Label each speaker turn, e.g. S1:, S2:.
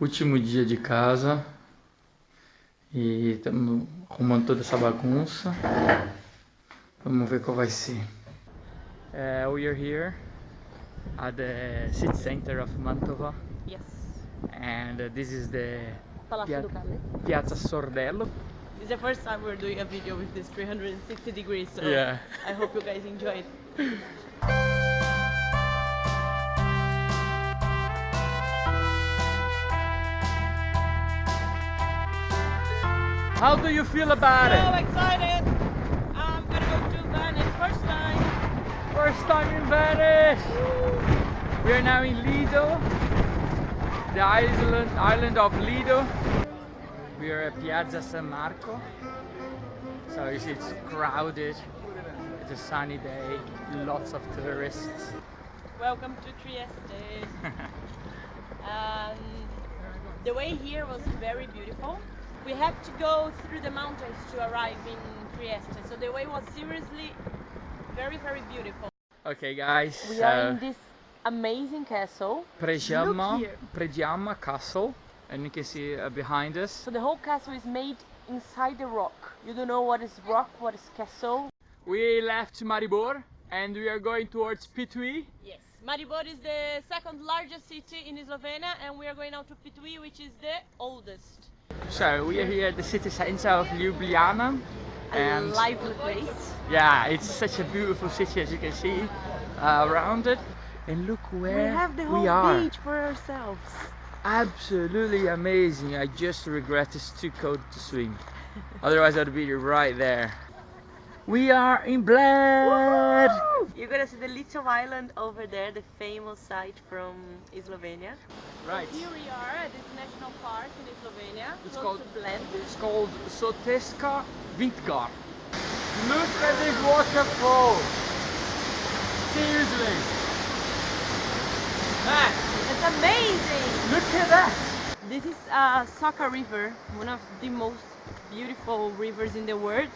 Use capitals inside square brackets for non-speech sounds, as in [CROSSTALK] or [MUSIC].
S1: Último dia de casa e estamos arrumando toda essa bagunça. Vamos ver qual vai ser. Uh, we are here at the city center of Mantova
S2: Yes.
S1: and uh, this is the
S2: Palazzo
S1: Pia-
S2: Ducale.
S1: Piazza Sordello.
S2: This is the first time we're doing a video with this 360 degrees, so
S1: Yeah.
S2: I hope you guys enjoy it. [LAUGHS]
S1: How do you feel about
S2: So
S1: it?
S2: So excited! I'm gonna go to Venice first time.
S1: First time in Venice. We are now in Lido, the island island of Lido. We are at Piazza San Marco. So you see it's crowded. It's a sunny day, lots of tourists.
S2: Welcome to Trieste. [LAUGHS] um, the way here was very beautiful. We had to go through the mountains to arrive in Trieste, so the way was seriously very, very beautiful.
S1: Okay guys,
S2: We
S1: so
S2: are in this amazing castle.
S1: Predjama,
S2: Look here.
S1: Predjama Castle, and you can see uh, behind us.
S2: So the whole castle is made inside the rock. You don't know what is rock, what is castle.
S1: We left Maribor and we are going towards Ptuj.
S2: Yes. Maribor is the second largest city in Slovenia and we are going now to Ptuj which is the oldest.
S1: So we are here at the city center of Ljubljana.
S2: A
S1: And
S2: lively place.
S1: yeah, it's such a beautiful city as you can see uh, around it. And look where
S2: we have the whole
S1: we are.
S2: beach for ourselves.
S1: Absolutely amazing. I just regret it's too cold to swim. [LAUGHS] Otherwise I'd be right there. We are in Bled!
S2: You're gonna see the little island over there, the famous site from Slovenia.
S1: Right.
S2: Here we are at this national park in Slovenia,
S1: It's called-
S2: Bled.
S1: It's called Soteska Vintgar. Look at this waterfall! Seriously! Man,
S2: It's amazing!
S1: look at that!
S2: This is uh, Saka River, one of the most beautiful rivers in the world.